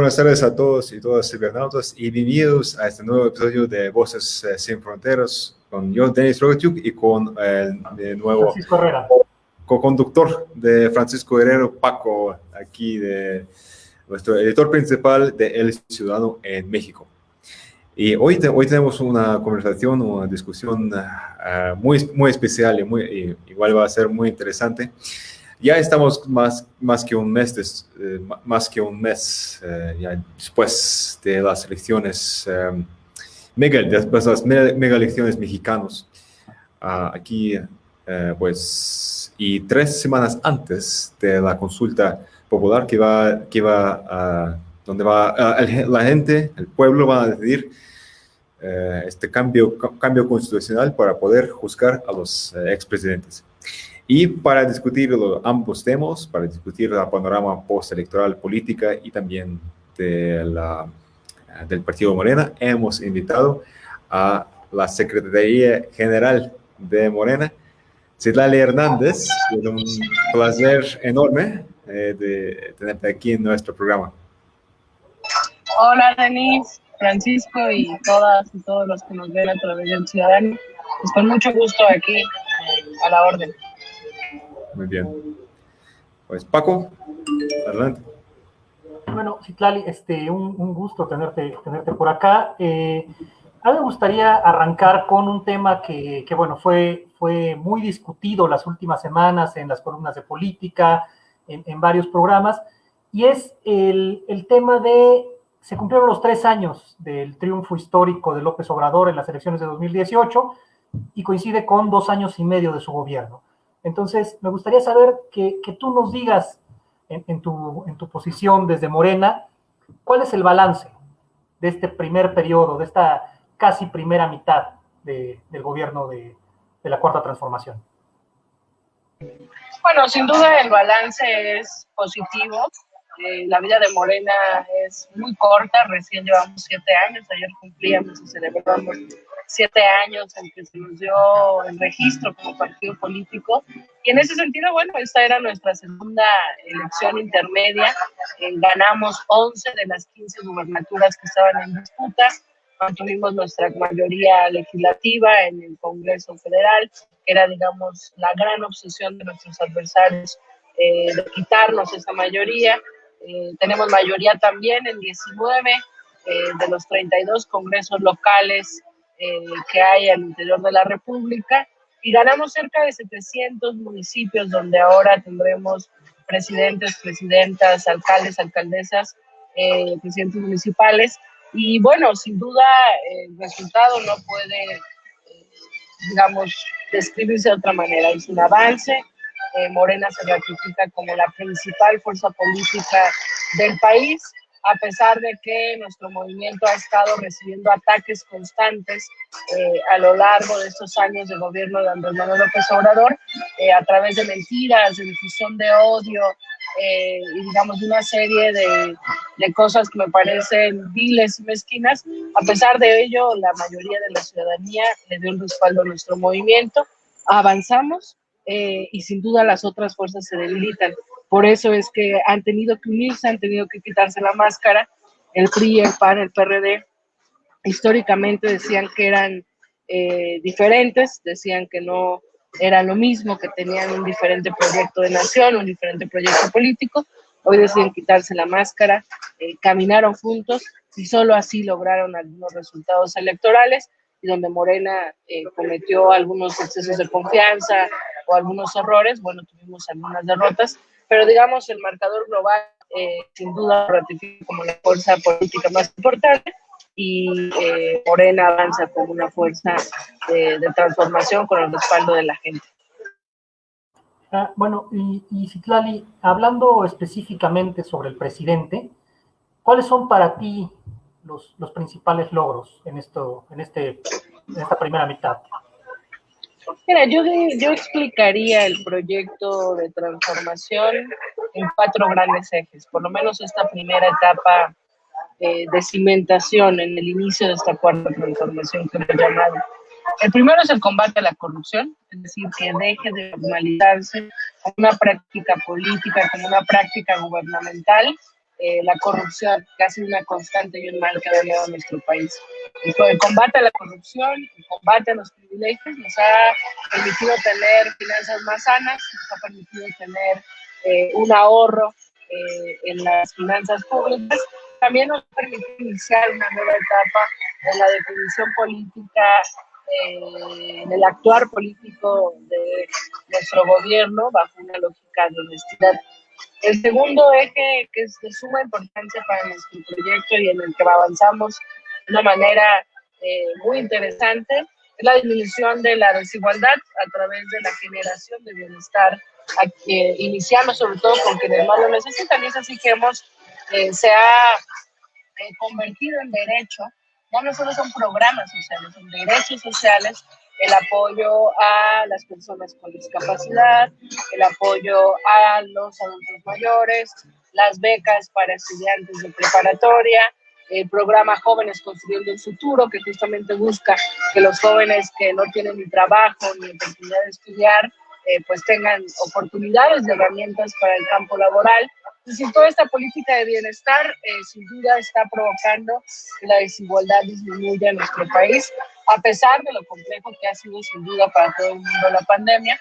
Buenas tardes a todos y todas cibernautas y bienvenidos a este nuevo episodio de Voces eh, Sin Fronteras con yo, Denis Rogatyuk, y con el de nuevo co-conductor de Francisco Herrero, Paco, aquí de nuestro editor principal de El Ciudadano en México. Y hoy, hoy tenemos una conversación, una discusión uh, muy, muy especial y, muy, y igual va a ser muy interesante ya estamos más, más que un mes, eh, más que un mes eh, después de las elecciones, eh, mega, después de las mega elecciones mexicanos. Uh, aquí, pues, y tres semanas antes de la consulta popular que va, que va a, donde va la gente, el pueblo va a decidir este cambio, cambio constitucional para poder juzgar a los expresidentes. Y para discutir ambos temas, para discutir el panorama postelectoral política y también de la, del Partido Morena, hemos invitado a la Secretaría General de Morena, Citlali Hernández. Es un placer enorme eh, de tenerte aquí en nuestro programa. Hola, Denise, Francisco y todas y todos los que nos ven a través del Ciudadano. Pues con mucho gusto aquí eh, a la orden. Muy bien. Pues Paco, adelante. Bueno, Citlali, este, un, gusto tenerte, tenerte por acá. Eh, a mí me gustaría arrancar con un tema que, que, bueno, fue, fue muy discutido las últimas semanas en las columnas de política, en, en varios programas, y es el, el, tema de, se cumplieron los tres años del triunfo histórico de López Obrador en las elecciones de 2018 y coincide con dos años y medio de su gobierno. Entonces, me gustaría saber que, que tú nos digas en, tu, en, tu, posición desde Morena, ¿cuál es el balance de este primer periodo, de esta casi primera mitad de, del gobierno de, de, la Cuarta Transformación? Bueno, sin duda el balance es positivo. Eh, la vida de Morena es muy corta, recién llevamos siete años, ayer cumplíamos y celebramos siete años en que se nos dio el registro como partido político. Y en ese sentido, bueno, esta era nuestra segunda elección intermedia. Eh, ganamos 11 de las 15 gubernaturas que estaban en disputa. Mantuvimos nuestra mayoría legislativa en el Congreso Federal, era, digamos, la gran obsesión de nuestros adversarios eh, de quitarnos esa mayoría. Eh, tenemos mayoría también en 19 eh, de los 32 congresos locales eh, que hay al interior de la República y ganamos cerca de 700 municipios donde ahora tendremos presidentes, presidentas, alcaldes, alcaldesas, eh, presidentes municipales. Y bueno, sin duda el resultado no puede, eh, digamos, describirse de otra manera. Es un avance. Eh, Morena se ratifica como la principal fuerza política del país a pesar de que nuestro movimiento ha estado recibiendo ataques constantes eh, a lo largo de estos años de gobierno de Andrés Manuel López Obrador, eh, a través de mentiras, de difusión de odio eh, y digamos una serie de, de, cosas que me parecen viles y mezquinas. A pesar de ello, la mayoría de la ciudadanía le dio un respaldo a nuestro movimiento, avanzamos y sin duda las otras fuerzas se debilitan. Por eso es que han tenido que unirse, han tenido que quitarse la máscara. El PRI, el PAN, el PRD, históricamente decían que eran eh, diferentes, decían que no era lo mismo, que tenían un diferente proyecto de nación, un diferente proyecto político. Hoy deciden quitarse la máscara, eh, caminaron juntos y solo así lograron algunos resultados electorales y donde Morena eh, cometió algunos excesos de confianza o algunos errores, bueno, tuvimos algunas derrotas, pero digamos el marcador global eh, sin duda ratifica como la fuerza política más importante y eh, Morena avanza como una fuerza de, transformación con el respaldo de la gente. Ah, bueno, y, y Citlali, hablando específicamente sobre el presidente, ¿cuáles son para ti los, los principales logros en, esto, en, este, en esta primera mitad? Mira, yo, yo explicaría el proyecto de transformación en cuatro grandes ejes, por lo menos esta primera etapa de cimentación en el inicio de esta cuarta transformación que hemos llamado. El primero es el combate a la corrupción, es decir, que deje de normalizarse una práctica política, como una práctica gubernamental, eh, la corrupción, que ha sido una constante y un mal que ha a nuestro país. El combate a la corrupción, el combate a los privilegios nos ha permitido tener finanzas más sanas, nos ha permitido tener eh, un ahorro eh, en las finanzas públicas, también nos ha permitido iniciar una nueva etapa en la definición política, eh, en el actuar político de nuestro gobierno bajo una lógica de honestidad. El segundo eje que es de suma importancia para nuestro proyecto y en el que avanzamos de una manera muy interesante es la disminución de la desigualdad a través de la generación de bienestar a que sobre todo con quienes más lo necesitan. Y es así que hemos, eh, se ha eh, convertido en derecho, ya no solo son programas sociales, son derechos sociales, el apoyo a las personas con discapacidad, el apoyo a los adultos mayores, las becas para estudiantes de preparatoria, el programa Jóvenes Construyendo el Futuro, que justamente busca que los jóvenes que no tienen ni trabajo ni oportunidad de estudiar eh, pues tengan oportunidades de herramientas para el campo laboral. Entonces, toda esta política de bienestar eh, sin duda está provocando que la desigualdad disminuya en nuestro país, a pesar de lo complejo que ha sido sin duda para todo el mundo la pandemia.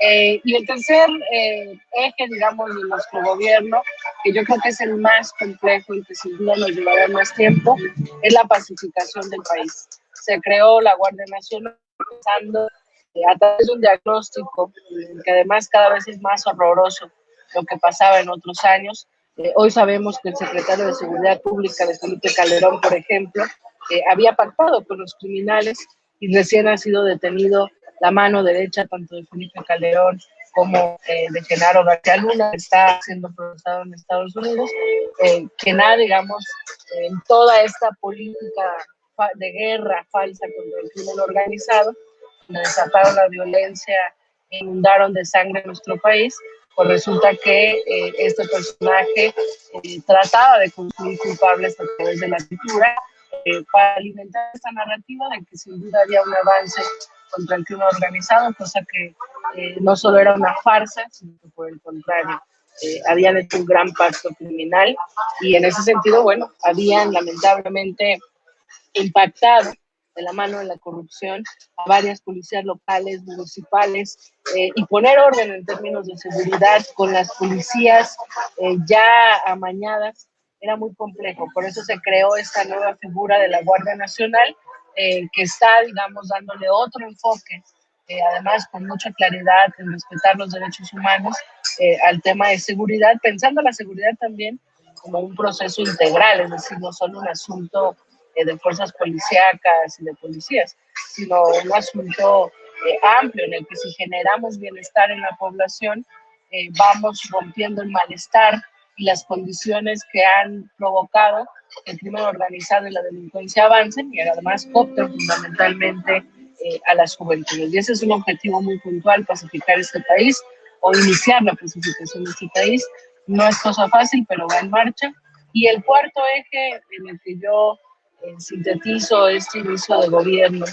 Eh, y el tercer eje, digamos, de nuestro gobierno, que yo creo que es el más complejo y que sin duda nos llevará más tiempo, es la pacificación del país. Se creó la Guardia Nacional pensando a través de un diagnóstico que además cada vez es más horroroso lo que pasaba en otros años. Eh, hoy sabemos que el secretario de Seguridad Pública de Felipe Calderón, por ejemplo, eh, había pactado con los criminales y recién ha sido detenido la mano derecha tanto de Felipe Calderón como eh, de Genaro García Luna, que está siendo procesado en Estados Unidos, que nada, digamos, en toda esta política de guerra falsa contra el crimen organizado, desataron la violencia e inundaron de sangre nuestro país, pues resulta que eh, este personaje eh, trataba de construir culpables a través de la cultura eh, para alimentar esta narrativa de que sin duda había un avance contra el crimen organizado, cosa que no solo era una farsa, sino que por el contrario, habían hecho un gran pacto criminal. Y en ese sentido, bueno, habían lamentablemente impactado de la mano de la corrupción a varias policías locales, municipales, eh, y poner orden en términos de seguridad con las policías eh, ya amañadas era muy complejo. Por eso se creó esta nueva figura de la Guardia Nacional, eh, que está, digamos, dándole otro enfoque, además con mucha claridad en respetar los derechos humanos al tema de seguridad, pensando la seguridad también como un proceso integral, es decir, no solo un asunto eh, de fuerzas policíacas y de policías, sino un asunto eh, amplio en el que si generamos bienestar en la población, eh, vamos rompiendo el malestar y las condiciones que han provocado que el crimen organizado y la delincuencia avancen y además coopten fundamentalmente a las juventudes. Y ese es un objetivo muy puntual, pacificar este país o iniciar la pacificación de este país. No es cosa fácil, pero va en marcha. Y el cuarto eje en el que yo sintetizo este inicio de gobierno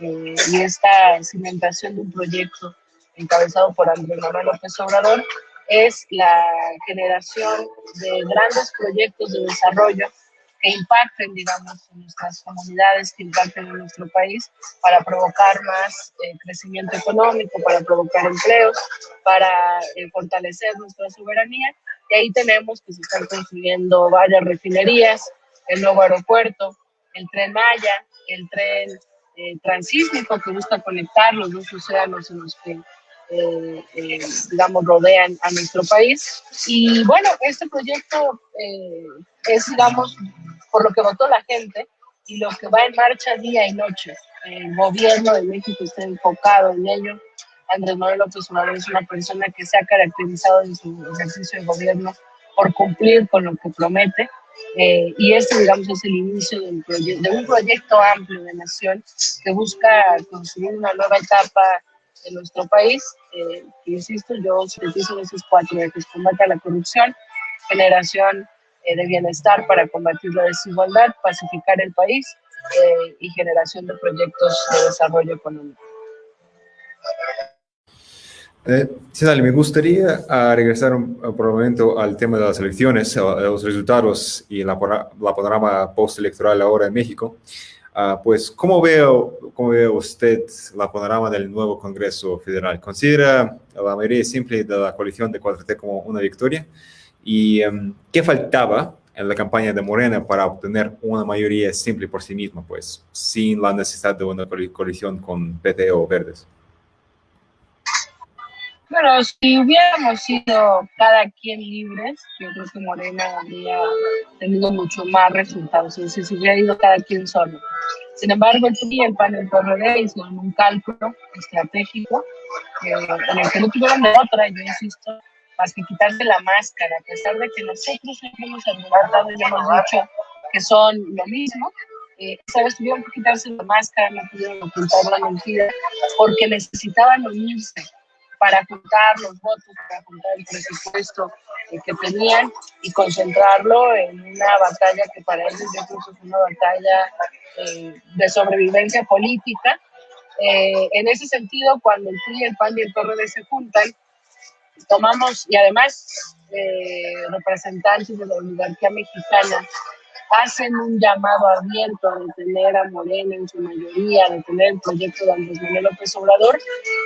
eh, y esta cimentación de un proyecto encabezado por Andrés Manuel López Obrador es la generación de grandes proyectos de desarrollo que impacten, digamos, en nuestras comunidades, que impacten en nuestro país para provocar más eh, crecimiento económico, para provocar empleos, para eh, fortalecer nuestra soberanía. Y ahí tenemos que se están construyendo varias refinerías, el nuevo aeropuerto, el tren Maya, el tren eh, transísmico que busca conectar los dos océanos en los que, eh, eh, digamos, rodean a nuestro país. Y bueno, este proyecto es, digamos, por lo que votó la gente y lo que va en marcha día y noche. El gobierno de México está enfocado en ello. Andrés Manuel López Obrador es una persona que se ha caracterizado en su ejercicio de gobierno por cumplir con lo que promete eh, y este, digamos, es el inicio de un, de un proyecto amplio de nación que busca construir una nueva etapa en nuestro país. Eh, insisto, yo sintetizo esos cuatro ejes, combate a la corrupción, generación eh, de bienestar para combatir la desigualdad, pacificar el país eh, y generación de proyectos de desarrollo económico. Eh, me gustaría uh, regresar un, por un momento al tema de las elecciones, los resultados y la, la panorama postelectoral ahora en México. Uh, pues, ¿cómo veo, ¿cómo ve usted la panorama del nuevo Congreso Federal? ¿Considera la mayoría simple de la coalición de 4T como una victoria? ¿Y um, qué faltaba en la campaña de Morena para obtener una mayoría simple por sí misma, pues, sin la necesidad de una coalición con PT o Verdes? Bueno, si hubiéramos sido cada quien libres, yo creo que Morena habría tenido mucho más resultados, es decir, si hubiera ido cada quien solo. Sin embargo, el PRI el PAN el PRD hicieron un cálculo estratégico eh, en el que no tuvieron otra, yo insisto, más que quitarse la máscara, a pesar de que nosotros hemos argumentado y hemos dicho que son lo mismo, eh, esa vez tuvieron que quitarse la máscara, no pudieron ocultar la mentira, porque necesitaban unirse para juntar los votos, para juntar el presupuesto eh, que tenían y concentrarlo en una batalla que para ellos yo creo que es una batalla eh, de sobrevivencia política. Eh, en ese sentido, cuando el PRI, el PAN y el PRD se juntan, tomamos, y además representantes de la oligarquía mexicana hacen un llamado abierto a detener a Morena en su mayoría, a detener el proyecto de Andrés Manuel López Obrador,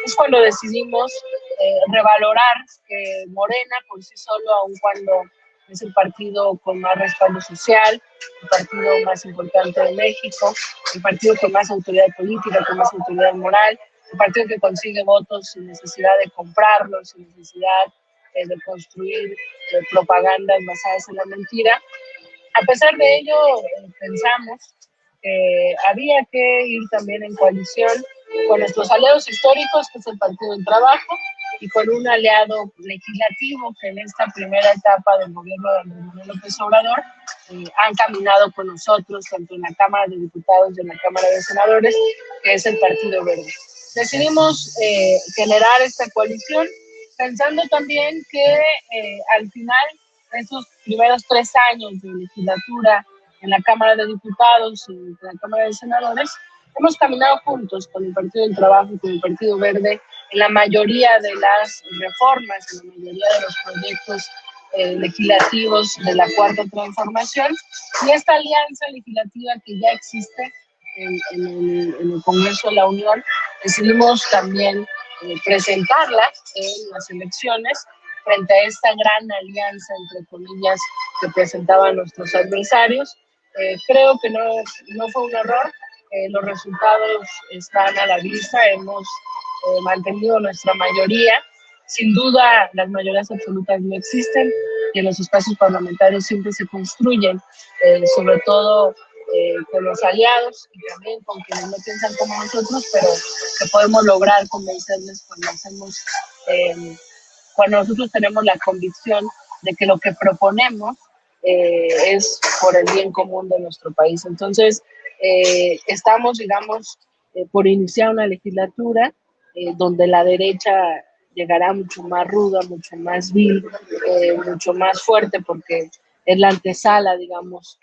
es cuando decidimos eh, revalorar que Morena por sí solo, aun cuando es el partido con más respaldo social, el partido más importante de México, el partido con más autoridad política, con más autoridad moral, el partido que consigue votos sin necesidad de comprarlos, sin necesidad eh, de construir eh, propagandas basadas en la mentira, a pesar de ello, pensamos que había que ir también en coalición con nuestros aliados históricos, que es el Partido del Trabajo, y con un aliado legislativo que en esta primera etapa del gobierno de Andrés Manuel López Obrador eh, han caminado con nosotros, tanto en la Cámara de Diputados y en la Cámara de Senadores, que es el Partido Verde. Decidimos eh, generar esta coalición pensando también que eh, al final esos primeros tres años de legislatura en la Cámara de Diputados y en la Cámara de Senadores, hemos caminado juntos con el Partido del Trabajo y con el Partido Verde en la mayoría de las reformas, en la mayoría de los proyectos eh, legislativos de la Cuarta Transformación. Y esta alianza legislativa que ya existe en, el, en el, Congreso de la Unión, decidimos también eh, presentarla en las elecciones frente a esta gran alianza, entre comillas, que presentaban nuestros adversarios. Eh, creo que no, no fue un error, eh, los resultados están a la vista, hemos eh, mantenido nuestra mayoría. Sin duda, las mayorías absolutas no existen y en los espacios parlamentarios siempre se construyen, sobre todo con los aliados y también con quienes no piensan como nosotros, pero que podemos lograr convencerles cuando hacemos cuando nosotros tenemos la convicción de que lo que proponemos eh, es por el bien común de nuestro país. Entonces, eh, estamos, digamos, eh, por iniciar una legislatura donde la derecha llegará mucho más ruda, mucho más vil, mucho más fuerte, porque es la antesala, digamos,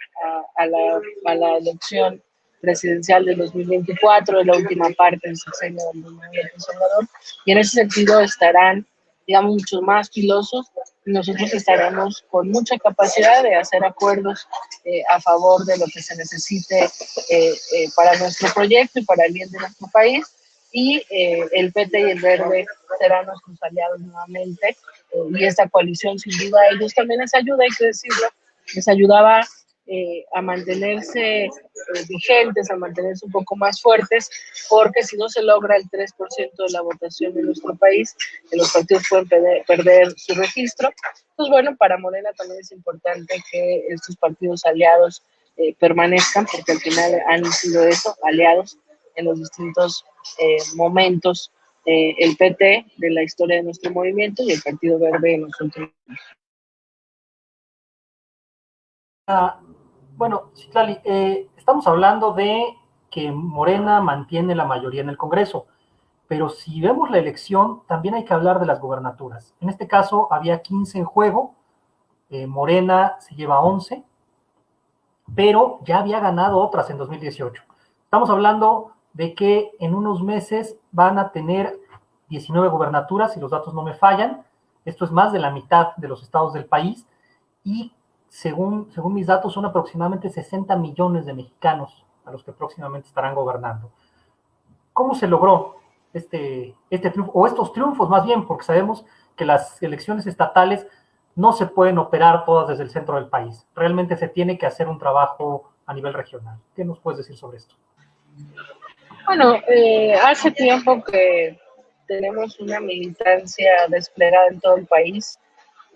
a, la, a la, elección presidencial de 2024, de la última parte del sexenio del Salvador, y en ese sentido estarán digamos, mucho más filosos, nosotros estaremos con mucha capacidad de hacer acuerdos eh, a favor de lo que se necesite eh, eh, para nuestro proyecto y para el bien de nuestro país. Y el PT y el Verde serán nuestros aliados nuevamente. y esta coalición, sin duda, ellos también les ayuda, hay que decirlo, les ayudaba eh, a mantenerse eh, vigentes, a mantenerse un poco más fuertes, porque si no se logra el 3% de la votación en nuestro país, los partidos pueden perder, su registro. Pues bueno, para Morena también es importante que estos partidos aliados eh, permanezcan, porque al final han sido eso, aliados en los distintos momentos el PT de la historia de nuestro movimiento y el Partido Verde en los últimos años. Ah, bueno, Citlali, eh, estamos hablando de que Morena mantiene la mayoría en el Congreso, pero si vemos la elección, también hay que hablar de las gobernaturas. En este caso, había 15 en juego, eh, Morena se lleva 11, pero ya había ganado otras en 2018. Estamos hablando de que en unos meses van a tener 19 gubernaturas, si los datos no me fallan. Esto es más de la mitad de los estados del país. Y según, según mis datos, son aproximadamente 60 millones de mexicanos a los que próximamente estarán gobernando. ¿Cómo se logró este, este triunfo, o estos triunfos más bien, porque sabemos que las elecciones estatales no se pueden operar todas desde el centro del país. Realmente se tiene que hacer un trabajo a nivel regional. ¿Qué nos puedes decir sobre esto? Bueno, eh, hace tiempo que tenemos una militancia desplegada en todo el país.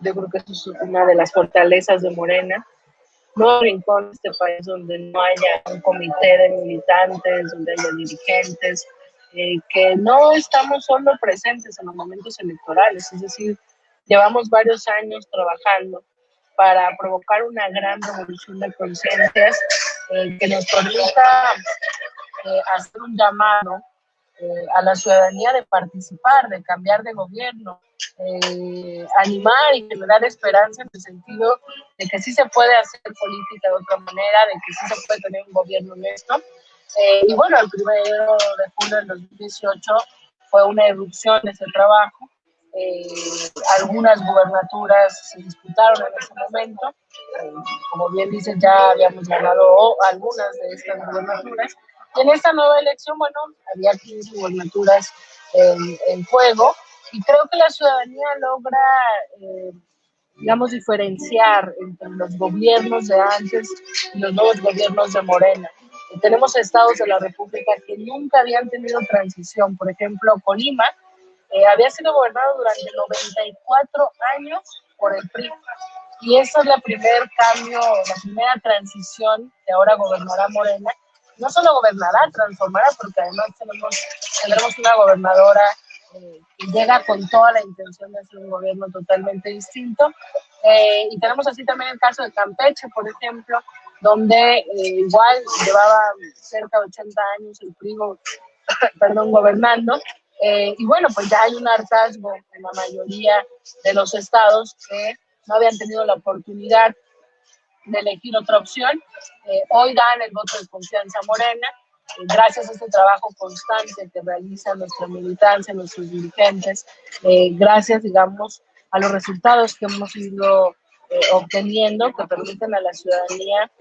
Yo creo que eso es una de las fortalezas de Morena. No hay rincón de este país donde no haya un comité de militantes, donde haya dirigentes, eh, que no estamos solo presentes en los momentos electorales, es decir, llevamos varios años trabajando para provocar una gran revolución de conciencias eh, que nos permita eh, hacer un llamado eh, a la ciudadanía de participar, de cambiar de gobierno, animar y generar esperanza en el sentido de que sí se puede hacer política de otra manera, de que sí se puede tener un gobierno honesto. y bueno, el primero de julio del 2018 fue una erupción de ese trabajo eh, algunas gubernaturas se disputaron en ese momento. Eh, como bien dicen, ya habíamos ganado algunas de estas gubernaturas. Y en esta nueva elección, bueno, había 15 gubernaturas en, juego. Y creo que la ciudadanía logra, eh, digamos, diferenciar entre los gobiernos de antes y los nuevos gobiernos de Morena. tenemos estados de la República que nunca habían tenido transición. Por ejemplo, Colima eh, había sido gobernado durante 94 años por el PRI. Y esa es la primer cambio, la primera transición que ahora gobernará Morena. No solo gobernará, transformará, porque además tenemos, tendremos una gobernadora eh, que llega con toda la intención de hacer un gobierno totalmente distinto. Eh, y tenemos así también el caso de Campeche, por ejemplo, donde igual llevaba cerca de 80 años el PRI, perdón, gobernando, eh, y bueno, pues ya hay un hartazgo en la mayoría de los estados que no habían tenido la oportunidad de elegir otra opción. Eh, hoy dan el voto de confianza Morena, eh, gracias a este trabajo constante que realiza nuestra militancia, nuestros dirigentes, gracias, digamos, a los resultados que hemos ido obteniendo que permiten a la ciudadanía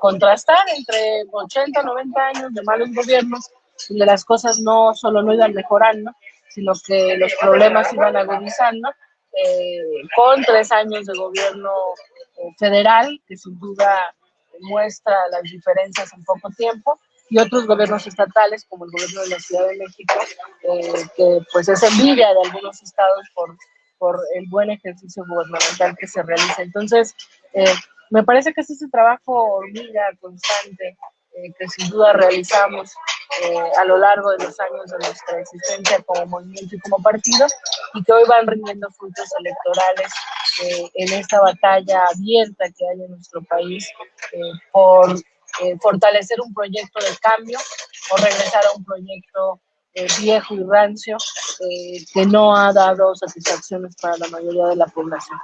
contrastar entre 80, 90 años de malos gobiernos donde las cosas no solo no iban mejorando, sino que los problemas iban agudizando, eh, con tres años de gobierno eh, federal, que sin duda muestra las diferencias en poco tiempo, y otros gobiernos estatales, como el gobierno de la Ciudad de México, eh, que pues es envidia de algunos estados por, por el buen ejercicio gubernamental que se realiza. Entonces, me parece que es ese trabajo hormiga constante que sin duda realizamos eh, a lo largo de los años de nuestra existencia como movimiento y como partido y que hoy van rindiendo frutos electorales eh, en esta batalla abierta que hay en nuestro país eh, por fortalecer un proyecto de cambio o regresar a un proyecto viejo y rancio que no ha dado satisfacciones para la mayoría de la población.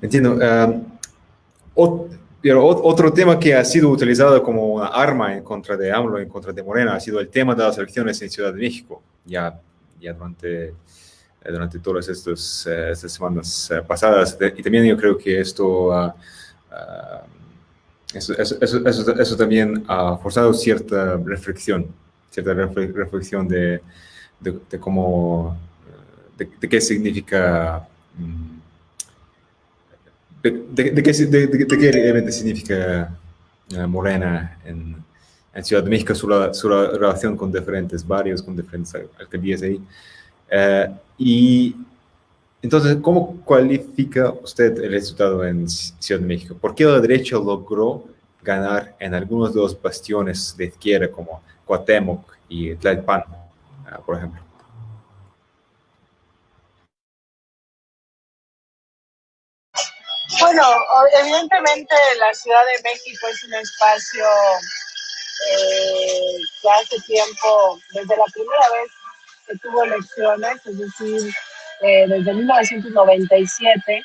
Entiendo. Pero otro tema que ha sido utilizado como una arma en contra de AMLO, en contra de Morena, ha sido el tema de las elecciones en Ciudad de México, ya, ya durante, eh, durante todas estas, eh, semanas eh, pasadas. Y también yo creo que esto, ah, ah, eso, eso, eso, eso, también ha forzado cierta reflexión, cierta reflexión de, de, cómo, de, de, qué significa... Mm, ¿De, qué, realmente significa eh, Morena en, Ciudad de México, su, relación con diferentes barrios, con diferentes alcaldías ahí? Eh, y entonces, ¿cómo cualifica usted el resultado en Ciudad de México? ¿Por qué la derecha logró ganar en algunos de los bastiones de izquierda como Cuauhtémoc y Tlalpan, eh, por ejemplo? Bueno, evidentemente la Ciudad de México es un espacio eh, que hace tiempo, desde la primera vez que tuvo elecciones, es decir, eh, desde 1997,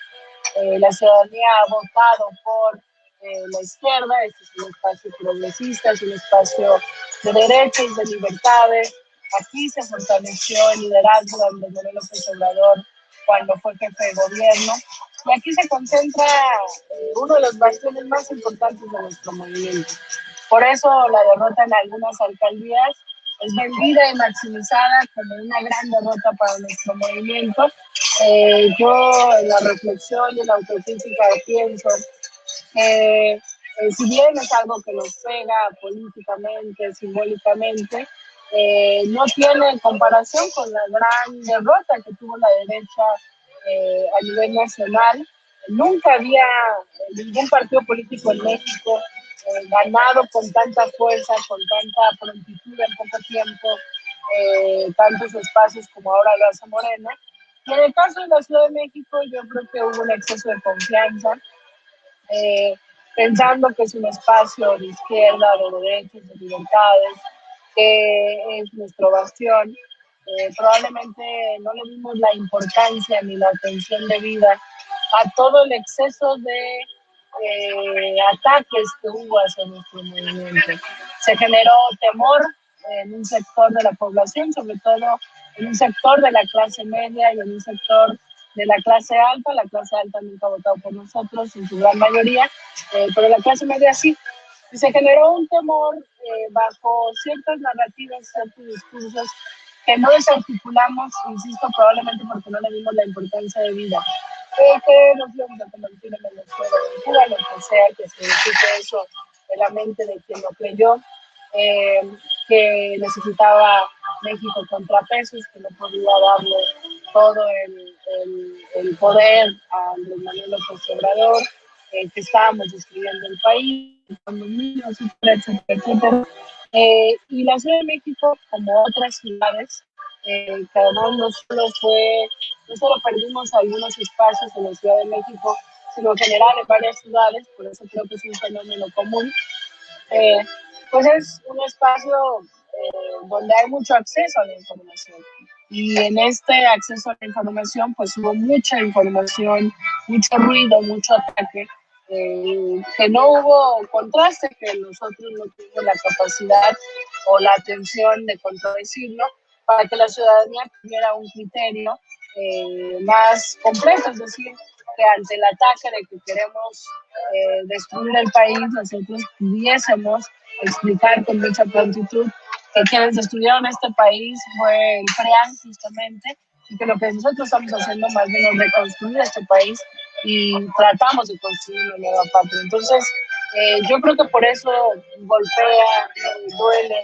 eh, la ciudadanía ha votado por eh, la izquierda, este es un espacio progresista, es un espacio de derechos, de libertades. Aquí se fortaleció el liderazgo de Manuel López Obrador cuando fue jefe de gobierno. Y aquí se concentra eh, uno de los bastiones más importantes de nuestro movimiento. Por eso la derrota en algunas alcaldías es vendida y maximizada como una gran derrota para nuestro movimiento. Eh, yo en la reflexión y en la autocrítica pienso que eh, si bien es algo que nos pega políticamente, simbólicamente, eh, no tiene comparación con la gran derrota que tuvo la derecha a nivel nacional. Nunca había ningún partido político en México ganado con tanta fuerza, con tanta prontitud en poco tiempo, eh, tantos espacios como ahora lo hace Morena. Y en el caso de la Ciudad de México, yo creo que hubo un exceso de confianza, eh, pensando que es un espacio de izquierda, de derechos, de libertades, que es nuestro bastión. Eh, probablemente no le dimos la importancia ni la atención debida a todo el exceso de eh, ataques que hubo hacia nuestro movimiento. Se generó temor en un sector de la población, sobre todo en un sector de la clase media y en un sector de la clase alta. La clase alta nunca ha votado por nosotros en su gran mayoría, eh, pero la clase media sí. Y se generó un temor eh, bajo ciertas narrativas, ciertos discursos que no desarticulamos, insisto, probablemente porque no le dimos la importancia de vida que nos vamos a convertir en Venezuela lo que sea que signifique eso en la mente de quien lo creyó, eh, que necesitaba México contrapesos, que no podía darle todo el, el, el poder a Andrés Manuel López Obrador, eh, que estábamos destruyendo el país, con los niños, etcétera, etcétera. Eh, y la Ciudad de México, como otras ciudades, eh, que además no solo fue, no solo perdimos algunos espacios en la Ciudad de México, sino en general en varias ciudades, por eso creo que es un fenómeno común, eh, pues es un espacio eh, donde hay mucho acceso a la información. Y en este acceso a la información, pues hubo mucha información, mucho ruido, mucho ataque, eh, que no hubo contraste, que nosotros no tuvimos la capacidad o la atención de contradecirlo, para que la ciudadanía tuviera un criterio eh, más completo, es decir, que ante el ataque de que queremos eh, destruir el país, nosotros pudiésemos explicar con mucha prontitud que quienes destruyeron este país fue el PREAN justamente, y que lo que nosotros estamos haciendo más bien es reconstruir este país y tratamos de construir una nueva patria. Entonces, eh, yo creo que por eso golpea, duele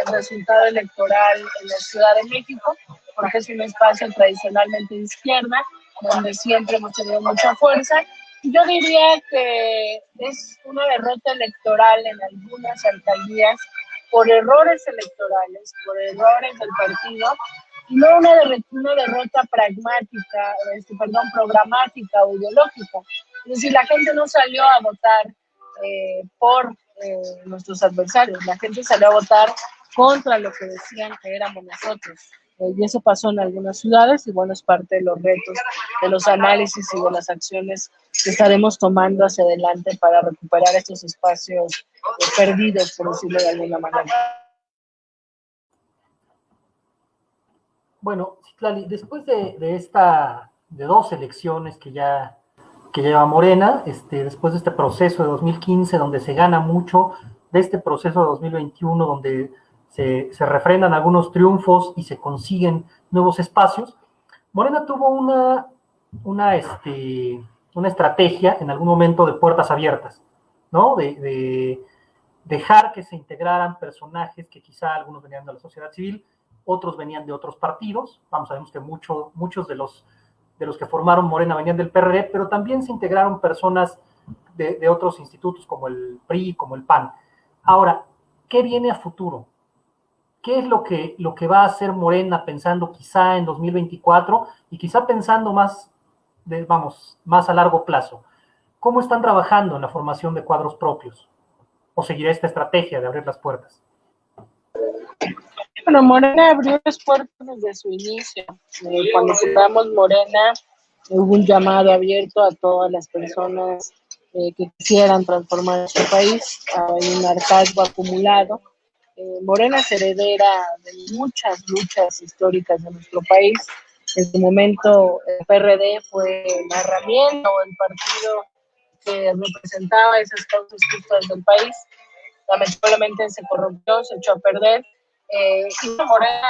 el resultado electoral en la Ciudad de México, porque es un espacio tradicionalmente izquierda, donde siempre hemos tenido mucha fuerza. Yo diría que es una derrota electoral en algunas alcaldías por errores electorales, por errores del partido, no una, derrota pragmática, este, perdón, programática o ideológica. Es decir, la gente no salió a votar eh, por eh, nuestros adversarios, la gente salió a votar contra lo que decían que éramos nosotros. Eh, y eso pasó en algunas ciudades y bueno, es parte de los retos, de los análisis y de las acciones que estaremos tomando hacia adelante para recuperar estos espacios perdidos, por decirlo de alguna manera. Bueno, Citlali, después de, de, esta, de dos elecciones que ya que lleva Morena, este, después de este proceso de 2015 donde se gana mucho, de este proceso de 2021 donde se, refrendan algunos triunfos y se consiguen nuevos espacios. Morena tuvo una, una, este, una estrategia en algún momento de puertas abiertas, ¿no? De, dejar que se integraran personajes que quizá algunos venían de la sociedad civil, otros venían de otros partidos. Vamos, sabemos que mucho, muchos de los, de los que formaron Morena venían del PRD, pero también se integraron personas de, otros institutos como el PRI, como el PAN. Ahora, ¿qué viene a futuro? qué es lo que, lo que va a hacer Morena pensando quizá en 2024 y quizá pensando más, vamos, más a largo plazo. ¿Cómo están trabajando en la formación de cuadros propios? ¿O seguirá esta estrategia de abrir las puertas? Bueno, Morena abrió las puertas desde su inicio. Eh, cuando fundamos Morena, hubo un llamado abierto a todas las personas eh, que quisieran transformar nuestro país. Hay un hartazgo acumulado. Eh, Morena es heredera de muchas luchas históricas de nuestro país. En su momento, el PRD fue la herramienta o el partido que representaba esas causas justas del país. Lamentablemente se corrompió, se echó a perder. Eh, Morena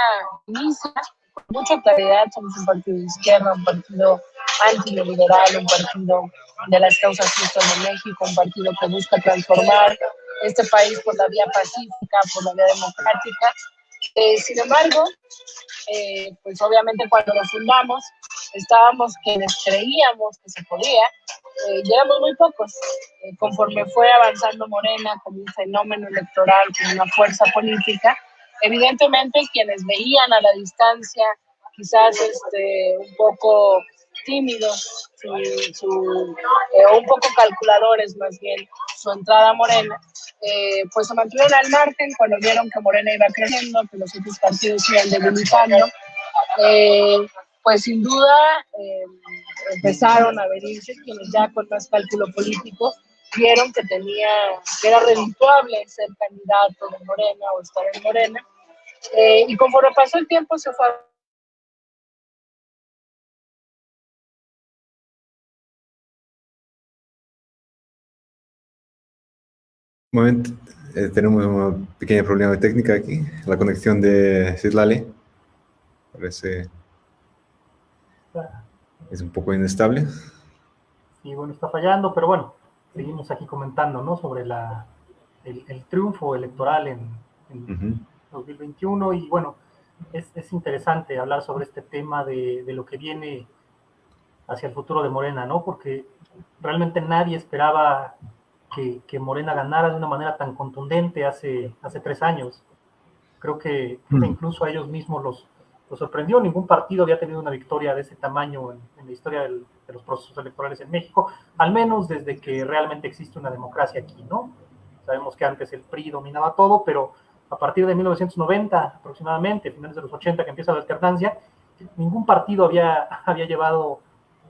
inicia con mucha claridad, somos un partido de izquierda, un partido antiliberal, un partido de las causas justas de México, un partido que busca transformar este país por la vía pacífica, por la vía democrática. Eh, sin embargo, eh, pues obviamente cuando lo fundamos, estábamos quienes creíamos que se podía, eh, éramos muy pocos. conforme fue avanzando Morena como un fenómeno electoral, como una fuerza política, evidentemente quienes veían a la distancia, quizás este, un poco tímidos, su, un poco calculadores más bien, su entrada a Morena, eh, pues se mantuvieron al margen cuando vieron que Morena iba creciendo, que los otros partidos iban debilitando. Eh, pues sin duda eh, empezaron a venirse quienes ya con más cálculo político vieron que tenía, que era redituable ser candidato de Morena o estar en Morena. y conforme pasó el tiempo se fue momento eh, tenemos un pequeño problema de técnica aquí. La conexión de Citlali parece es un poco inestable. Sí, bueno, está fallando, pero bueno, seguimos aquí comentando, ¿no? Sobre la, el, triunfo electoral en, 2021 y bueno, es, es, interesante hablar sobre este tema de, de lo que viene hacia el futuro de Morena, ¿no? Porque realmente nadie esperaba que, Morena ganara de una manera tan contundente hace, hace tres años. Creo que, incluso a ellos mismos los, los, sorprendió. Ningún partido había tenido una victoria de ese tamaño en, la historia de los procesos electorales en México, al menos desde que realmente existe una democracia aquí, ¿no? Sabemos que antes el PRI dominaba todo, pero a partir de 1990 aproximadamente, finales de los 80 que empieza la alternancia, ningún partido había, había llevado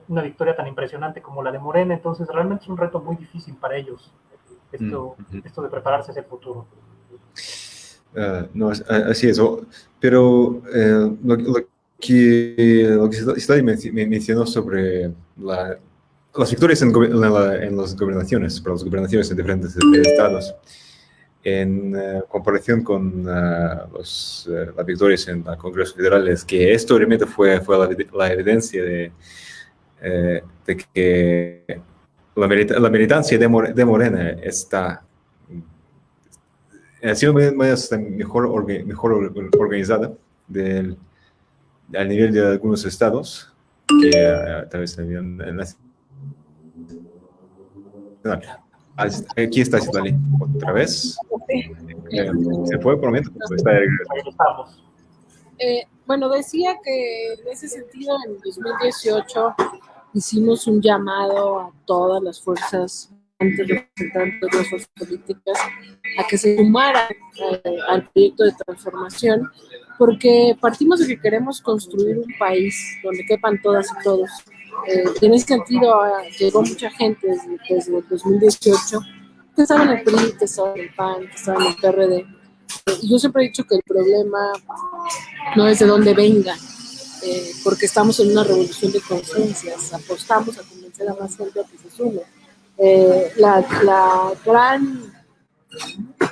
una victoria tan impresionante como la de Morena, entonces realmente es un reto muy difícil para ellos esto, mm, esto de prepararse hacia el futuro. Ah, no, así es, pero eh, lo, que, lo que mencionó sobre las victorias en, en, las gobernaciones, para las gobernaciones en diferentes estados, en eh, comparación con uh, los, las victorias en el Congreso Federal, es que esto realmente fue, fue la evidencia de eh, de que la, militancia de, Morena está ha sido mejor, mejor organizada del, al nivel de algunos estados que uh, tal vez habían aquí está Citlali otra vez. Eh, se fue por un momento está eh, bueno decía que en ese sentido en 2018 hicimos un llamado a todas las fuerzas representantes de las fuerzas políticas a que se sumaran eh, al proyecto de transformación, porque partimos de que queremos construir un país donde quepan todas y todos. Eh, en ese sentido, ah, llegó mucha gente desde, el 2018 que estaba en el PRI, que estaba en el PAN, que estaba en el PRD. Eh, yo siempre he dicho que el problema no es de dónde venga, eh, porque estamos en una revolución de conciencias, apostamos a convencer a más gente a que se sume. Eh, la, la, gran,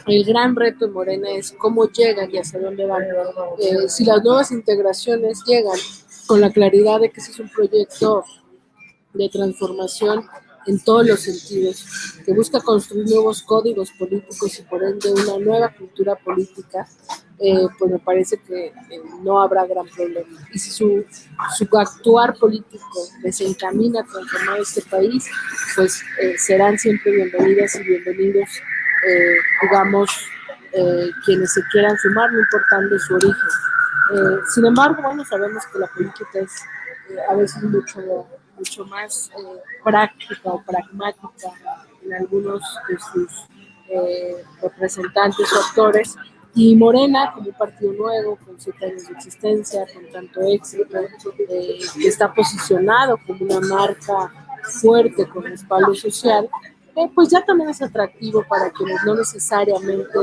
el gran reto en Morena es cómo llegan y hacia dónde van. Eh, si las nuevas integraciones llegan con la claridad de que ese es un proyecto de transformación en todos los sentidos, que busca construir nuevos códigos políticos y por ende una nueva cultura política, eh, pues me parece que eh, no habrá gran problema. Y si su, su actuar político desencamina a transformar este país, pues eh, serán siempre bienvenidas y bienvenidos, digamos, quienes se quieran sumar, no importando su origen. sin embargo, bueno, sabemos que la política es a veces mucho mucho más eh, práctica o pragmática en algunos de sus eh, representantes o actores. Y Morena, como un partido nuevo, con siete años de existencia, con tanto éxito, eh, que está posicionado como una marca fuerte con respaldo social, pues ya también es atractivo para quienes no necesariamente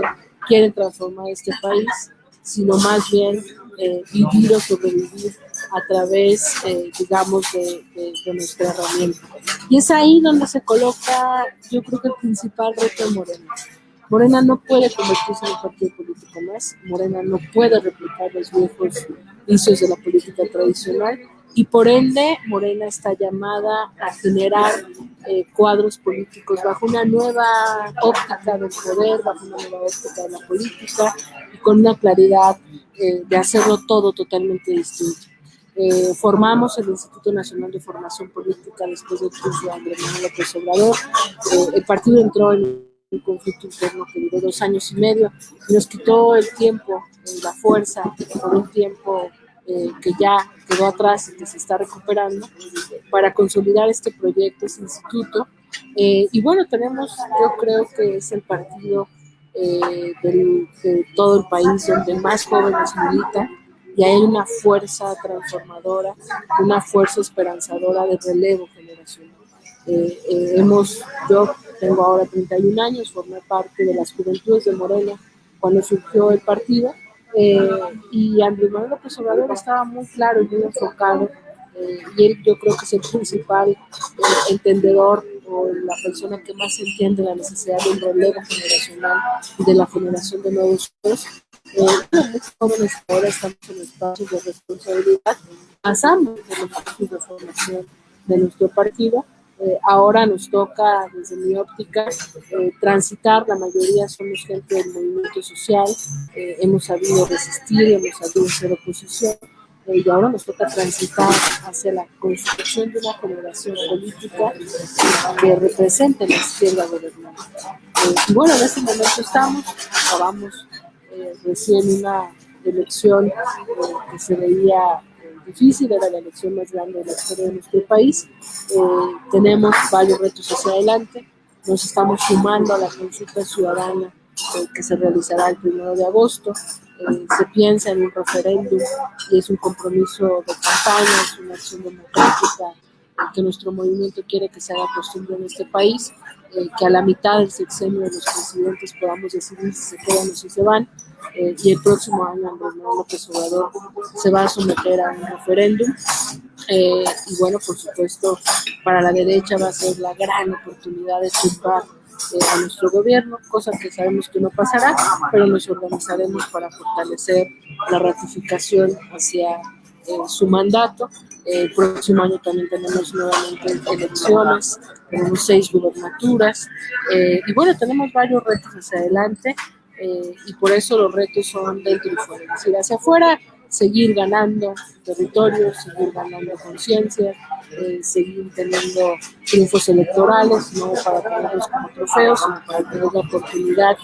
quieren transformar este país, sino más bien eh, vivir o sobrevivir a través, eh, digamos, de, nuestra herramienta. Y es ahí donde se coloca, yo creo que el principal reto de Morena. Morena no puede convertirse en un partido político más, Morena no puede replicar los viejos vicios de la política tradicional, y por ende Morena está llamada a generar eh, cuadros políticos bajo una nueva óptica del poder, bajo una nueva óptica de la política y con una claridad eh, de hacerlo todo totalmente distinto. Eh, formamos el Instituto Nacional de Formación Política después del triunfo de Andrés Manuel López Obrador. el partido entró en un conflicto interno que duró dos años y medio y nos quitó el tiempo, la fuerza, por un tiempo eh, que ya quedó atrás y que se está recuperando, para consolidar este proyecto, este instituto. Eh, y bueno, tenemos, yo creo que es el partido eh, de todo el país donde más jóvenes militan y hay una fuerza transformadora, una fuerza esperanzadora de relevo generacional. hemos, yo tengo ahora 31 años, formé parte de las juventudes de Morena cuando surgió el partido eh, y Andrés Manuel López Obrador estaba muy claro y muy enfocado, eh, y él yo creo que es el principal eh, entendedor o la persona que más entiende la necesidad de un relevo generacional de la generación de nuevos hijos. muchos jóvenes ahora estamos en espacios de responsabilidad, pasamos por los espacios de formación de nuestro partido eh, ahora nos toca, desde mi óptica, eh, transitar, la mayoría somos gente del movimiento social, eh, hemos sabido resistir, hemos sabido hacer oposición, y ahora nos toca transitar hacia la construcción de una generación política que represente la izquierda gobernante. y bueno, en este momento estamos, acabamos recién una elección que se veía difícil, era la elección más grande de la historia de nuestro país. Eh, tenemos varios retos hacia adelante. Nos estamos sumando a la consulta ciudadana eh, que se realizará el primero de agosto. Eh, se piensa en un referéndum y es un compromiso de campaña, es una acción democrática que nuestro movimiento quiere que se haga costumbre en este país, que a la mitad del sexenio de los presidentes podamos decidir si se quedan o si se van eh, y el próximo año Andrés Manuel López Obrador se va a someter a un referéndum. Eh, y bueno, por supuesto, para la derecha va a ser la gran oportunidad de tumbar eh, a nuestro gobierno, cosa que sabemos que no pasará, pero nos organizaremos para fortalecer la ratificación hacia su mandato. El próximo año también tenemos nuevamente elecciones, tenemos seis gubernaturas y bueno, tenemos varios retos hacia adelante eh, y por eso los retos son dentro y fuera. Es decir, hacia afuera, seguir ganando territorios, seguir ganando conciencia, eh, seguir teniendo triunfos electorales, no para tenerlos como trofeos, sino para tener la oportunidad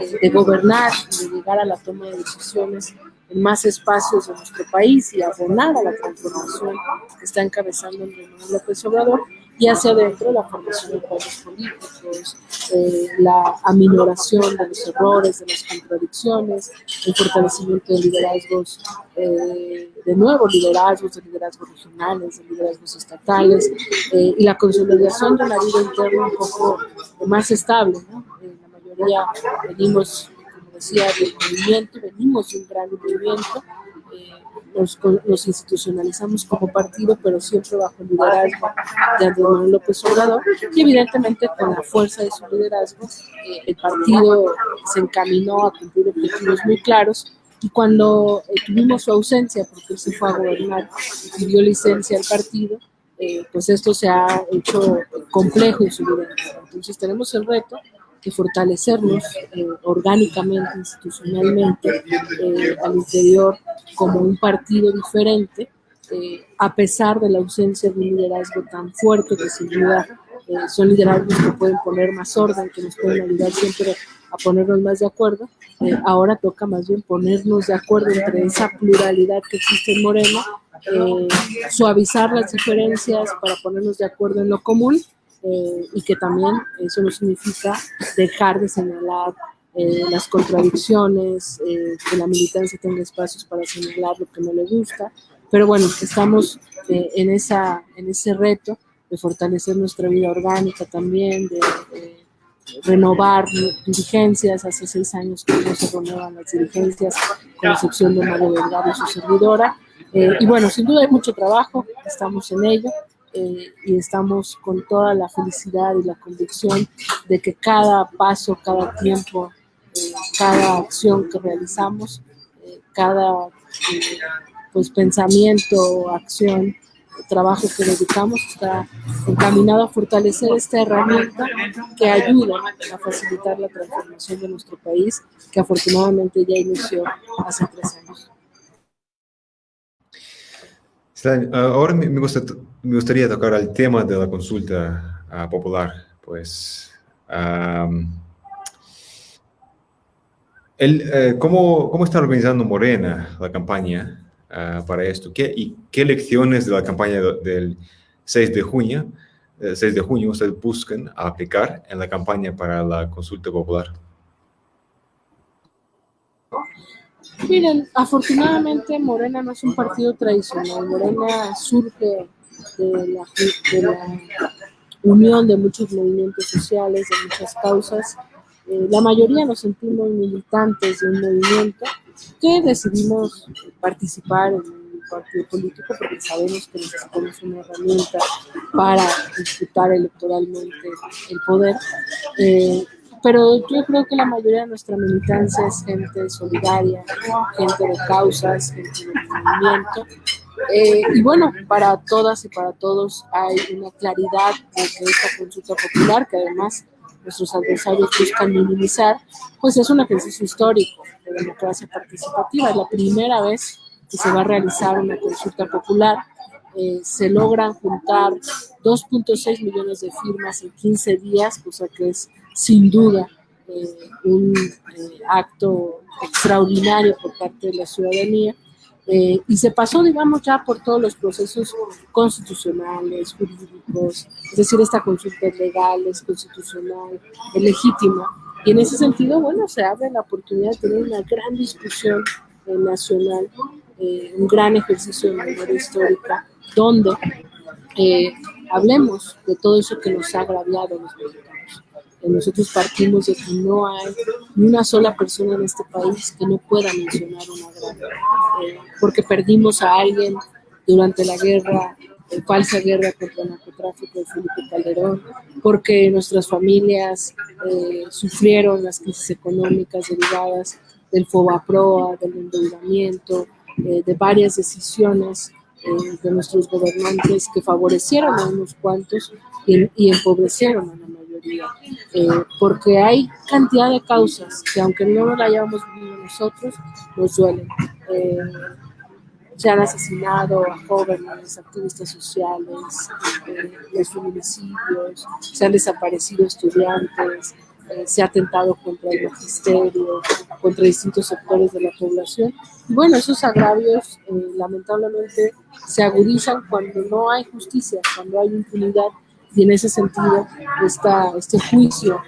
eh, de gobernar, de llegar a la toma de decisiones en más espacios de nuestro país y abonar a la transformación que está encabezando el López Obrador y hacia adentro la formación de cuadros políticos, eh, la aminoración de los errores, de las contradicciones, el fortalecimiento de liderazgos, eh, de nuevos liderazgos, de liderazgos regionales, de liderazgos estatales, eh, y la consolidación de una vida interna un poco más estable. ¿no? la mayoría venimos, como decía, del movimiento, venimos de un gran movimiento, nos, institucionalizamos como partido, pero siempre bajo el liderazgo de Andrés Manuel López Obrador, y evidentemente con la fuerza de su liderazgo, eh, el partido se encaminó a cumplir objetivos muy claros, y cuando eh, tuvimos su ausencia, porque él se fue a gobernar y pidió licencia al partido, eh, pues esto se ha hecho complejo en su vida. Entonces tenemos el reto de fortalecernos eh, orgánicamente, institucionalmente, eh, al interior como un partido diferente, eh, a pesar de la ausencia de un liderazgo tan fuerte que sin duda son liderazgos que pueden poner más orden, que nos pueden ayudar siempre a ponernos más de acuerdo. ahora toca más bien ponernos de acuerdo entre esa pluralidad que existe en Moreno, suavizar las diferencias para ponernos de acuerdo en lo común eh, y que también eso no significa dejar de señalar eh, las contradicciones, eh, que la militancia tenga espacios para señalar lo que no le gusta, pero bueno, estamos en, esa, en ese reto de fortalecer nuestra vida orgánica también, de, renovar dirigencias. Hace seis años que no se renuevan las dirigencias, con excepción de Mario Delgado y su servidora. Eh, y bueno, sin duda hay mucho trabajo, estamos en ello. Eh, y estamos con toda la felicidad y la convicción de que cada paso, cada tiempo, eh, cada acción que realizamos, cada pues pensamiento, acción, trabajo que dedicamos está encaminado a fortalecer esta herramienta que ayuda a facilitar la transformación de nuestro país, que afortunadamente ya inició hace tres años. Ahora me, me gustaría tocar el tema de la consulta ah, popular. Pues, eh, ¿cómo, ¿Cómo está organizando Morena la campaña Ah, para esto? ¿Qué, ¿Y qué lecciones de la campaña del 6 de junio, 6 eh, de junio ustedes buscan aplicar en la campaña para la consulta popular? Miren, afortunadamente Morena no es un partido tradicional. Morena surge de la, unión de muchos movimientos sociales, de muchas causas. Eh, la mayoría nos sentimos militantes de un movimiento que decidimos participar en un partido político porque sabemos que necesitamos una herramienta para disputar electoralmente el poder. Eh, pero yo creo que la mayoría de nuestra militancia es gente solidaria, gente de causas, gente de movimiento. Eh, y bueno, para todas y para todos hay una claridad de que esta consulta popular, que además nuestros adversarios buscan minimizar, pues es un ejercicio histórico de democracia participativa. Es la primera vez que se va a realizar una consulta popular. Eh, se logran juntar 2.6 millones de firmas en 15 días, cosa que es sin duda eh, un eh, acto extraordinario por parte de la ciudadanía. Eh, y se pasó, digamos, ya por todos los procesos constitucionales, jurídicos, es decir, esta consulta es legal, es constitucional, es legítima. Y en ese sentido, bueno, se abre la oportunidad de tener una gran discusión nacional, un gran ejercicio de memoria histórica, donde hablemos de todo eso que nos ha agraviado los mexicanos nosotros partimos de que no hay ni una sola persona en este país que no pueda mencionar una gran, eh, porque perdimos a alguien durante la guerra, la falsa guerra contra el narcotráfico de Felipe Calderón, porque nuestras familias eh, sufrieron las crisis económicas derivadas del FOBAPROA, del endeudamiento, eh, de varias decisiones de nuestros gobernantes que favorecieron a unos cuantos y, y empobrecieron a la eh, porque hay cantidad de causas que aunque no la hayamos vivido nosotros, nos duelen. Eh, se han asesinado a jóvenes, activistas sociales, eh, los feminicidios, se han desaparecido estudiantes, se ha atentado contra el magisterio, contra distintos sectores de la población. Bueno, esos agravios lamentablemente se agudizan cuando no hay justicia, cuando hay impunidad y en ese sentido, esta, este juicio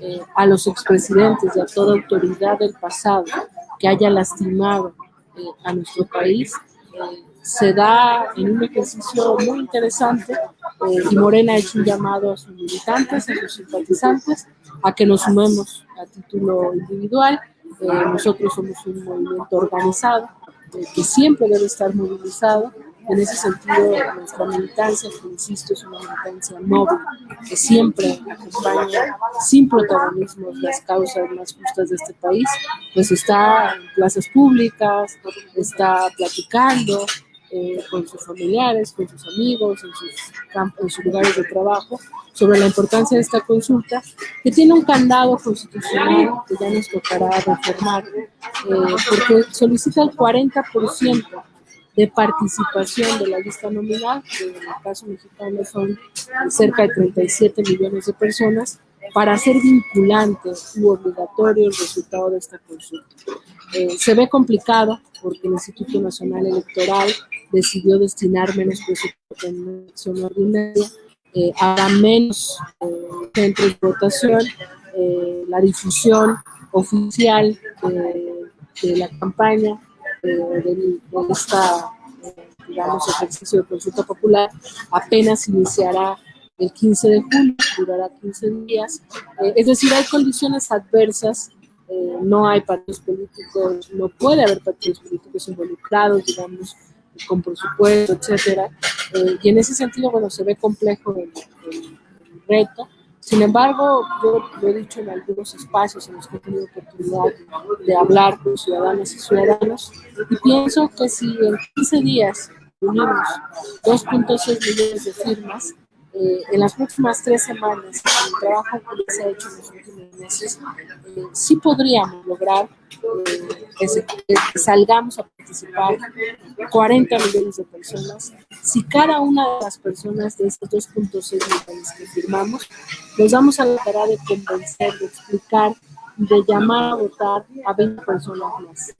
eh, a los expresidentes y a toda autoridad del pasado que haya lastimado eh, a nuestro país eh, se da en un ejercicio muy interesante y Morena ha hecho un llamado a sus militantes, a sus simpatizantes, a que nos sumemos a título individual. nosotros somos un movimiento organizado que siempre debe estar movilizado en ese sentido, nuestra militancia, que insisto, es una militancia móvil, que siempre acompaña sin protagonismo las causas más justas de este país, pues está en plazas públicas, está platicando eh, con sus familiares, con sus amigos, en sus, campos, en sus lugares de trabajo, sobre la importancia de esta consulta, que tiene un candado constitucional que ya nos tocará reformar, eh, porque solicita el 40% de participación de la lista nominal, que en el caso mexicano son cerca de 37 millones de personas, para hacer vinculante u obligatorio el resultado de esta consulta. Eh, se ve complicado porque el Instituto Nacional Electoral decidió destinar menos presupuesto en una elección ordinaria, eh, habrá menos eh, centros de votación, eh, la difusión oficial de la campaña de, esta, digamos, ejercicio de consulta popular apenas iniciará el 15 de julio, durará 15 días. Eh, es decir, hay condiciones adversas, eh, no hay partidos políticos, no puede haber partidos políticos involucrados, digamos, con presupuesto, etcétera. Eh, y en ese sentido, bueno, se ve complejo el, reto. Sin embargo, yo lo he dicho en algunos espacios en los que he tenido oportunidad de hablar con ciudadanas y ciudadanos, y pienso que si en 15 días unimos 2.6 millones de firmas, eh, en las próximas tres semanas, con el trabajo que se ha hecho en los últimos meses, eh, sí podríamos lograr eh, que, que, salgamos a participar 40 millones de personas. Si cada una de las personas de estos 2.6 millones que firmamos, nos damos a la tarea de convencer, de explicar, de llamar a votar a 20 personas más,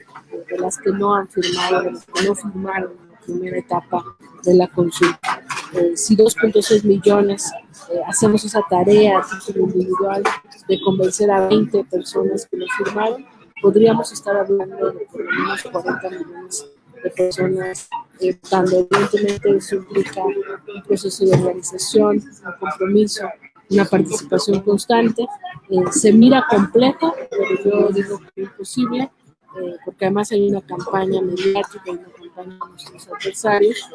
de las que no han firmado, de las que no firmaron primera etapa de la consulta. Eh, si 2.6 millones eh, hacemos esa tarea individual de convencer a 20 personas que lo firmaron, podríamos estar hablando de por lo menos 40 millones de personas eh, Evidentemente eso implica un proceso de organización, un compromiso, una participación constante. Eh, se mira compleja, pero yo digo que es imposible, eh, porque además hay una campaña mediática, una de nuestros adversarios,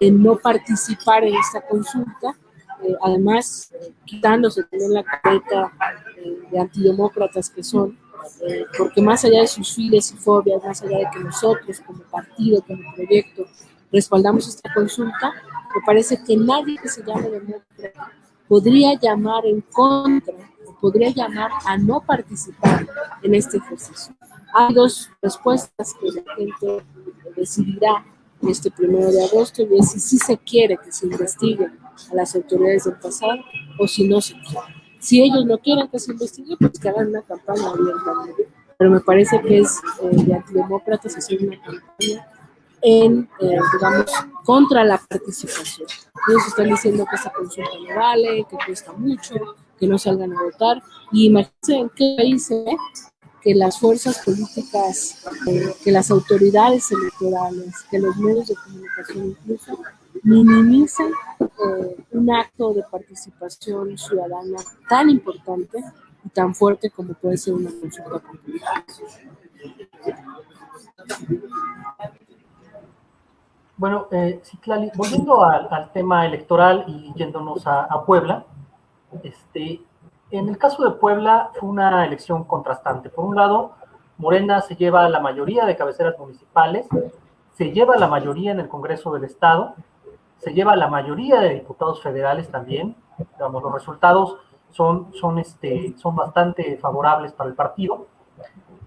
de no participar en esta consulta, eh, además quitándose también la careta eh, de antidemócratas que son, eh, porque más allá de sus files y fobias, más allá de que nosotros como partido, como proyecto, respaldamos esta consulta, me parece que nadie que se llame demócrata podría llamar en contra podría llamar a no participar en este ejercicio. Hay dos respuestas que la gente decidirá este primero de agosto y es si se quiere que se investigue a las autoridades del pasado o si no se quiere. Si ellos no quieren que se investigue, pues que hagan una campaña abierta. Pero me parece que es eh, de antidemócratas hacer una campaña en, eh, digamos, contra la participación. Ellos están diciendo que esta consulta no vale, que cuesta mucho, que no salgan a votar. Y imagínense en qué país se ve que las fuerzas políticas, eh, que las autoridades electorales, que los medios de comunicación incluso minimizan eh, un acto de participación ciudadana tan importante y tan fuerte como puede ser una consulta pública. Bueno, eh, Citlali, volviendo al, al, tema electoral y yéndonos a, a Puebla, este, en el caso de Puebla fue una elección contrastante. Por un lado, Morena se lleva la mayoría de cabeceras municipales, se lleva la mayoría en el Congreso del Estado, se lleva la mayoría de diputados federales también. Digamos, los resultados son, son, este, son bastante favorables para el partido.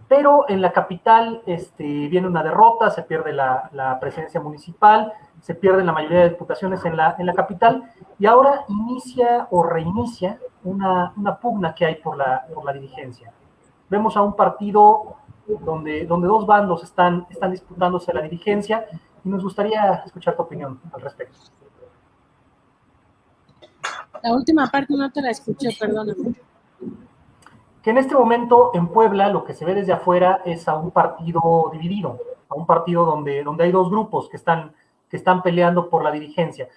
Pero en la capital este, viene una derrota, se pierde la, la presencia municipal, se pierden la mayoría de diputaciones en la, en la capital y ahora inicia o reinicia una, una pugna que hay por la, por la dirigencia. Vemos a un partido donde, donde dos bandos están, están disputándose la dirigencia y nos gustaría escuchar tu opinión al respecto. La última parte no te la escuché, perdóname. Que en este momento en Puebla lo que se ve desde afuera es a un partido dividido, a un partido donde, donde hay dos grupos que están que están peleando por la dirigencia.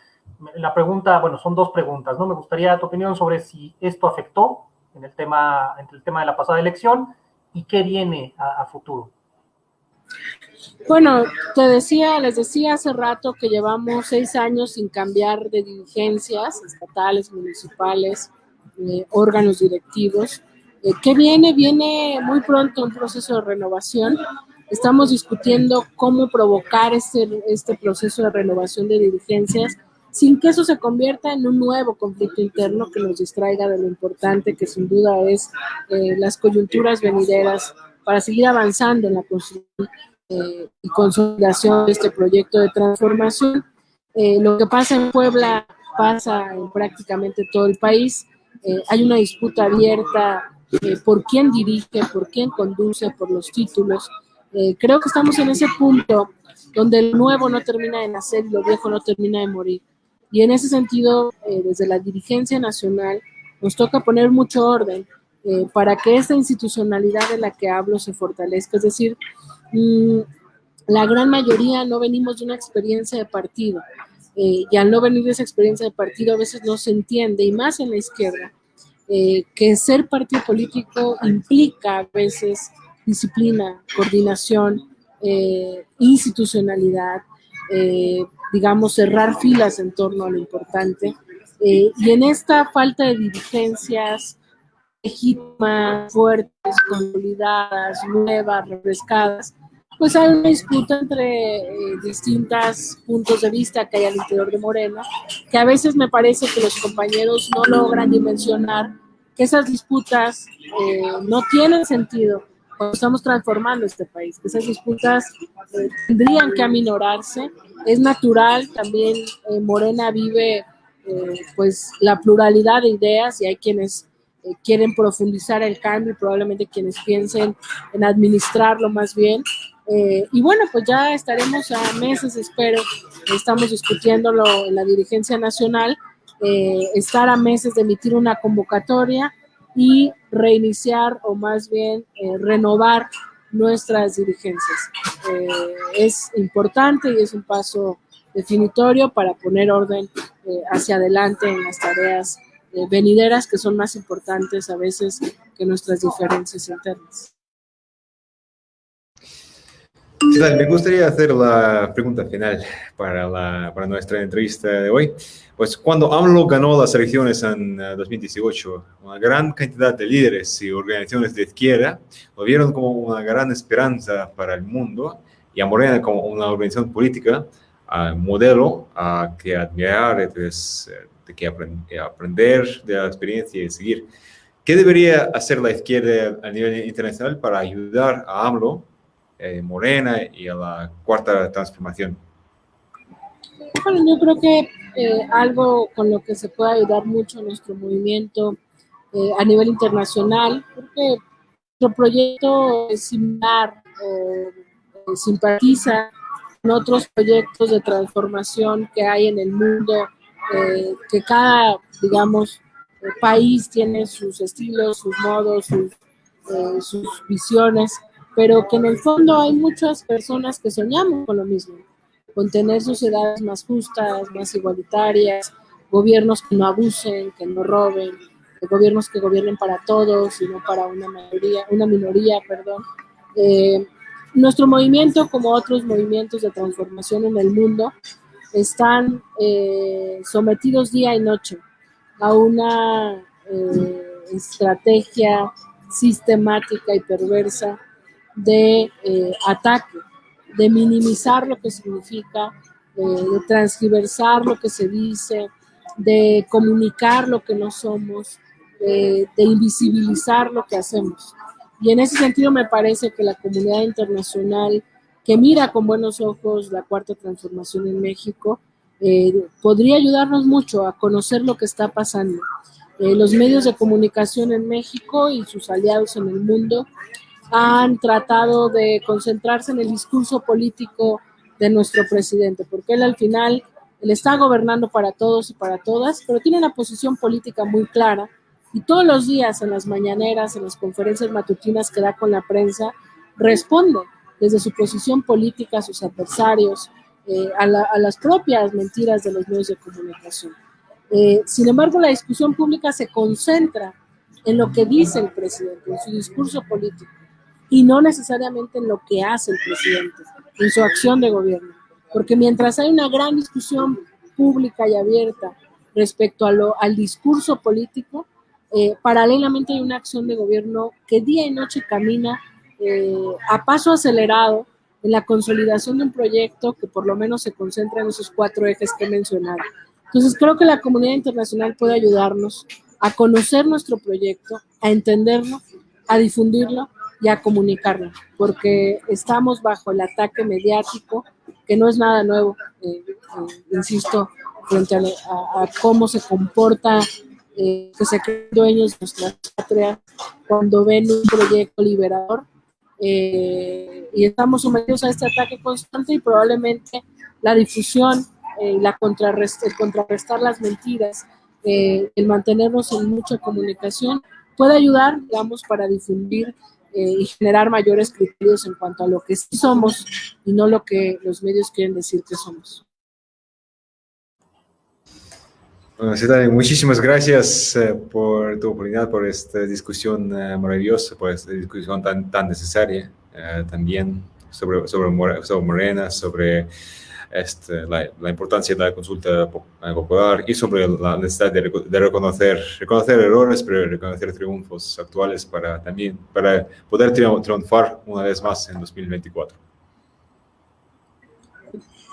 La pregunta, bueno, son dos preguntas, ¿no? Me gustaría tu opinión sobre si esto afectó en el tema, en el tema de la pasada elección y qué viene a, a futuro. Bueno, te decía, les decía hace rato que llevamos seis años sin cambiar de dirigencias estatales, municipales, eh, órganos directivos. Eh, ¿Qué viene? Viene muy pronto un proceso de renovación Estamos discutiendo cómo provocar este, este proceso de renovación de dirigencias sin que eso se convierta en un nuevo conflicto interno que nos distraiga de lo importante que sin duda es eh, las coyunturas venideras para seguir avanzando en la construcción eh, y consolidación de este proyecto de transformación. Eh, lo que pasa en Puebla pasa en prácticamente todo el país. Hay una disputa abierta por quién dirige, por quién conduce, por los títulos. Eh, creo que estamos en ese punto donde el nuevo no termina de nacer y lo viejo no termina de morir. Y en ese sentido, eh, desde la dirigencia nacional, nos toca poner mucho orden eh, para que esta institucionalidad de la que hablo se fortalezca. Es decir, mmm, la gran mayoría no venimos de una experiencia de partido. eh, y al no venir de esa experiencia de partido a veces no se entiende, y más en la izquierda, eh, que ser partido político implica a veces disciplina, coordinación, eh, institucionalidad, digamos, cerrar filas en torno a lo importante. y en esta falta de dirigencias legítimas, fuertes, consolidadas, nuevas, refrescadas, pues hay una disputa entre eh, distintos puntos de vista que hay al interior de Morena, que a veces me parece que los compañeros no logran dimensionar que esas disputas eh, no tienen sentido estamos transformando este país, esas disputas eh, tendrían que aminorarse. Es natural, también Morena vive pues la pluralidad de ideas y hay quienes quieren profundizar el cambio y probablemente quienes piensen en administrarlo más bien, eh, y bueno, pues ya estaremos a meses, espero, estamos discutiéndolo en la dirigencia nacional, eh, estar a meses de emitir una convocatoria y reiniciar o más bien eh, renovar nuestras dirigencias. es importante y es un paso definitorio para poner orden hacia adelante en las tareas venideras que son más importantes a veces que nuestras diferencias internas. Me gustaría hacer la pregunta final para, la, para nuestra entrevista de hoy. Pues cuando AMLO ganó las elecciones en 2018, eh, una gran cantidad de líderes y organizaciones de izquierda lo vieron como una gran esperanza para el mundo y a Morena como una organización política, modelo a que admirar, entonces, eh, de que aprender de la experiencia y seguir. ¿Qué debería hacer la izquierda a nivel internacional para ayudar a AMLO eh, Morena y a la cuarta transformación? Bueno, yo creo que eh, algo con lo que se puede ayudar mucho nuestro movimiento eh, a nivel internacional, porque nuestro proyecto es similar o simpatiza con otros proyectos de transformación que hay en el mundo, que cada, digamos, país tiene sus estilos, sus modos, sus, sus visiones pero que en el fondo hay muchas personas que soñamos con lo mismo, con tener sociedades más justas, más igualitarias, gobiernos que no abusen, que no roben, gobiernos que gobiernen para todos y no para una mayoría, una minoría, perdón. Eh, nuestro movimiento, como otros movimientos de transformación en el mundo, están eh, sometidos día y noche a una eh, estrategia sistemática y perversa de eh, ataque, de minimizar lo que significa, de transgiversar lo que se dice, de comunicar lo que no somos, de, invisibilizar lo que hacemos. Y en ese sentido me parece que la comunidad internacional que mira con buenos ojos la cuarta transformación en México, eh, podría ayudarnos mucho a conocer lo que está pasando. Eh, los medios de comunicación en México y sus aliados en el mundo han tratado de concentrarse en el discurso político de nuestro presidente, porque él al final, él está gobernando para todos y para todas, pero tiene una posición política muy clara y todos los días en las mañaneras, en las conferencias matutinas que da con la prensa, responde desde su posición política a sus adversarios, eh, a, las propias mentiras de los medios de comunicación. Eh, sin embargo, la discusión pública se concentra en lo que dice el presidente, en su discurso político y no necesariamente en lo que hace el presidente, en su acción de gobierno. Porque mientras hay una gran discusión pública y abierta respecto a lo, al discurso político, eh, paralelamente hay una acción de gobierno que día y noche camina eh, a paso acelerado en la consolidación de un proyecto que por lo menos se concentra en esos cuatro ejes que he mencionado. Entonces creo que la comunidad internacional puede ayudarnos a conocer nuestro proyecto, a entenderlo, a difundirlo y a comunicarlo, porque estamos bajo el ataque mediático, que no es nada nuevo, eh, eh, insisto, frente a, cómo se comporta, eh, que se creen dueños de nuestra patria cuando ven un proyecto liberador. y estamos sometidos a este ataque constante y probablemente la difusión, la el contrarrestar las mentiras, el mantenernos en mucha comunicación, puede ayudar, digamos, para difundir eh, y generar mayores criterios en cuanto a lo que sí somos y no lo que los medios quieren decir que somos. Bueno, muchísimas gracias eh, por tu oportunidad, por esta discusión eh, maravillosa, por esta discusión tan, tan necesaria eh, también sobre, sobre, sobre Morena, sobre este, la, la, importancia de la consulta popular y sobre la necesidad de, de, reconocer, reconocer errores, pero reconocer triunfos actuales para también para poder triunfar una vez más en 2024.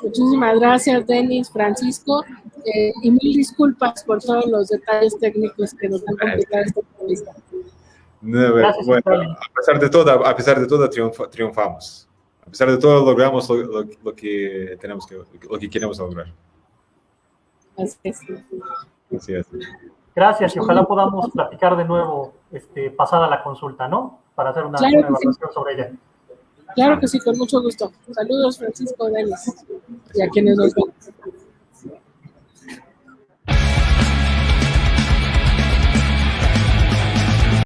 Muchísimas gracias, Denis, Francisco, eh, y mil disculpas por todos los detalles técnicos que nos han complicado esta entrevista. bueno, a pesar de todo, a pesar de todo triunfamos. A pesar de todo, logramos lo, que tenemos que, lo que queremos lograr. Así es. Así es. Gracias y ojalá podamos platicar de nuevo este, pasada la consulta, ¿no? Para hacer una, evaluación sobre ella. Claro que sí, con mucho gusto. Saludos, Francisco Denis, y a quienes nos ven.